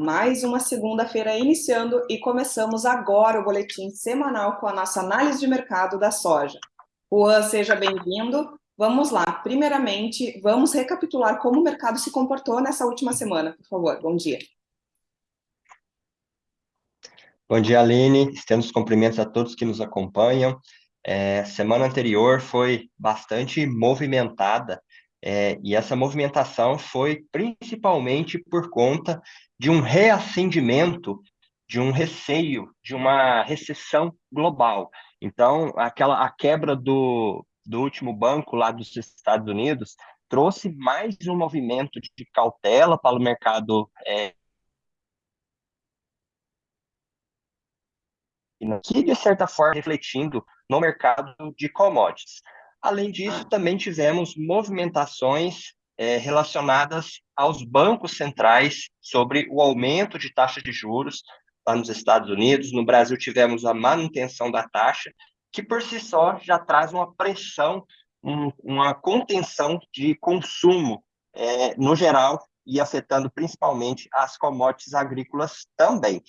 mais uma segunda-feira iniciando e começamos agora o boletim semanal com a nossa análise de mercado da soja. Juan, seja bem-vindo. Vamos lá. Primeiramente, vamos recapitular como o mercado se comportou nessa última semana, por favor. Bom dia. Bom dia, Aline. Estendo os cumprimentos a todos que nos acompanham. É, semana anterior foi bastante movimentada é, e essa movimentação foi principalmente por conta de um reacendimento, de um receio, de uma recessão global. Então, aquela a quebra do, do último banco lá dos Estados Unidos trouxe mais um movimento de cautela para o mercado é, que, de certa forma, refletindo no mercado de commodities. Além disso, também tivemos movimentações é, relacionadas aos bancos centrais sobre o aumento de taxa de juros lá nos Estados Unidos. No Brasil, tivemos a manutenção da taxa, que por si só já traz uma pressão, um, uma contenção de consumo é, no geral e afetando principalmente as commodities agrícolas também.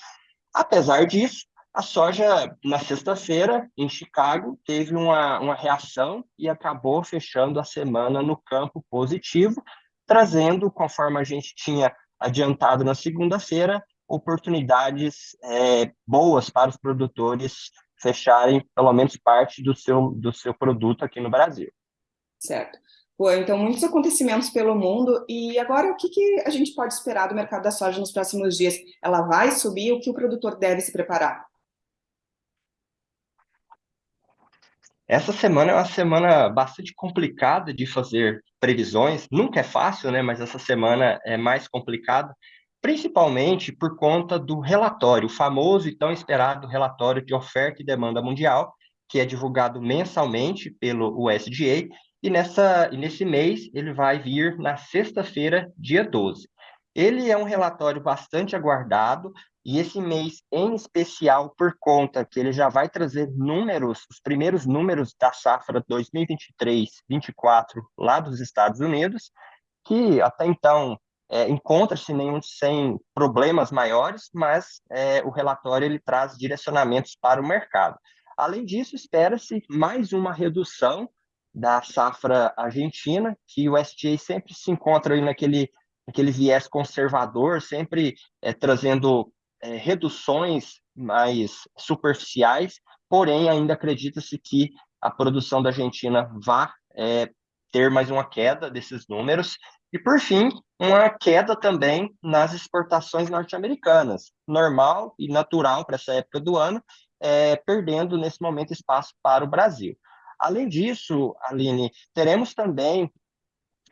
Apesar disso, a soja, na sexta-feira, em Chicago, teve uma, uma reação e acabou fechando a semana no campo positivo, trazendo, conforme a gente tinha adiantado na segunda-feira, oportunidades é, boas para os produtores fecharem pelo menos parte do seu, do seu produto aqui no Brasil. Certo. Pô, então, muitos acontecimentos pelo mundo. E agora, o que, que a gente pode esperar do mercado da soja nos próximos dias? Ela vai subir? O que o produtor deve se preparar? Essa semana é uma semana bastante complicada de fazer previsões. Nunca é fácil, né? Mas essa semana é mais complicada, principalmente por conta do relatório, o famoso e tão esperado relatório de oferta e demanda mundial, que é divulgado mensalmente pelo USDA, e, nessa, e nesse mês ele vai vir na sexta-feira, dia 12. Ele é um relatório bastante aguardado, e esse mês em especial, por conta que ele já vai trazer números, os primeiros números da safra 2023-24 lá dos Estados Unidos, que até então é, encontra-se nenhum sem problemas maiores, mas é, o relatório ele traz direcionamentos para o mercado. Além disso, espera-se mais uma redução da safra argentina, que o SGA sempre se encontra aí naquele, naquele viés conservador, sempre é, trazendo é, reduções mais superficiais, porém ainda acredita-se que a produção da Argentina vá é, ter mais uma queda desses números. E, por fim, uma queda também nas exportações norte-americanas, normal e natural para essa época do ano, é, perdendo nesse momento espaço para o Brasil. Além disso, Aline, teremos também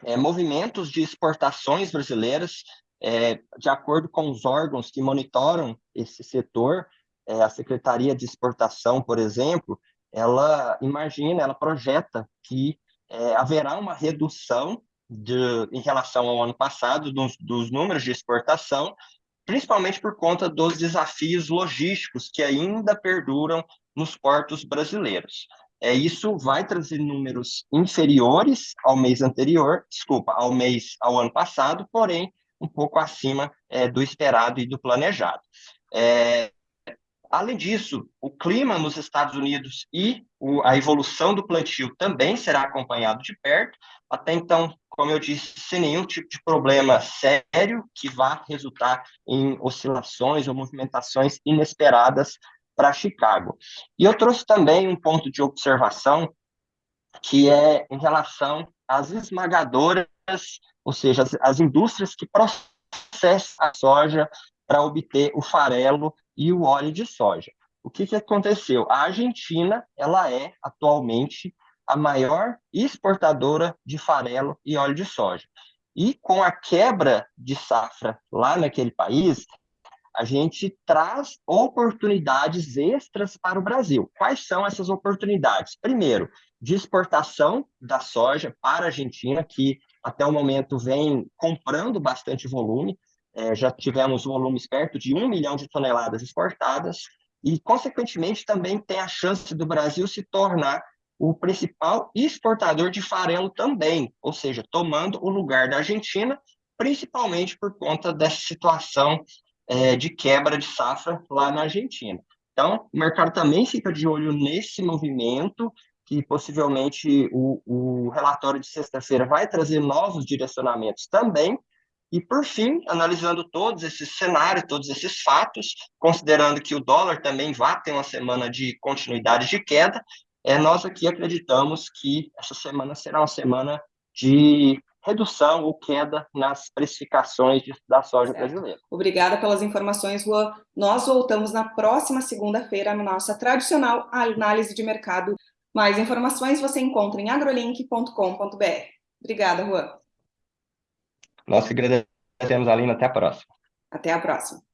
é, movimentos de exportações brasileiras é, de acordo com os órgãos que monitoram esse setor, é, a Secretaria de Exportação, por exemplo, ela imagina, ela projeta que é, haverá uma redução de, em relação ao ano passado dos, dos números de exportação, principalmente por conta dos desafios logísticos que ainda perduram nos portos brasileiros. É, isso vai trazer números inferiores ao mês anterior, desculpa, ao mês, ao ano passado, porém um pouco acima é, do esperado e do planejado. É, além disso, o clima nos Estados Unidos e o, a evolução do plantio também será acompanhado de perto. Até então, como eu disse, sem nenhum tipo de problema sério que vá resultar em oscilações ou movimentações inesperadas para Chicago. E eu trouxe também um ponto de observação que é em relação às esmagadoras ou seja, as, as indústrias que processam a soja para obter o farelo e o óleo de soja. O que, que aconteceu? A Argentina ela é atualmente a maior exportadora de farelo e óleo de soja. E com a quebra de safra lá naquele país, a gente traz oportunidades extras para o Brasil. Quais são essas oportunidades? Primeiro, de exportação da soja para a Argentina, que até o momento vem comprando bastante volume, é, já tivemos volumes perto de um milhão de toneladas exportadas, e, consequentemente, também tem a chance do Brasil se tornar o principal exportador de farelo também, ou seja, tomando o lugar da Argentina, principalmente por conta dessa situação é, de quebra de safra lá na Argentina. Então, o mercado também fica de olho nesse movimento, que possivelmente o, o relatório de sexta-feira vai trazer novos direcionamentos também. E, por fim, analisando todos esses cenários, todos esses fatos, considerando que o dólar também vai ter uma semana de continuidade de queda, é, nós aqui acreditamos que essa semana será uma semana de redução ou queda nas precificações da soja certo. brasileira. Obrigada pelas informações, Juan. Nós voltamos na próxima segunda-feira na nossa tradicional análise de mercado. Mais informações você encontra em agrolink.com.br. Obrigada, Juan. Nós que agradecemos, Alina. Até a próxima. Até a próxima.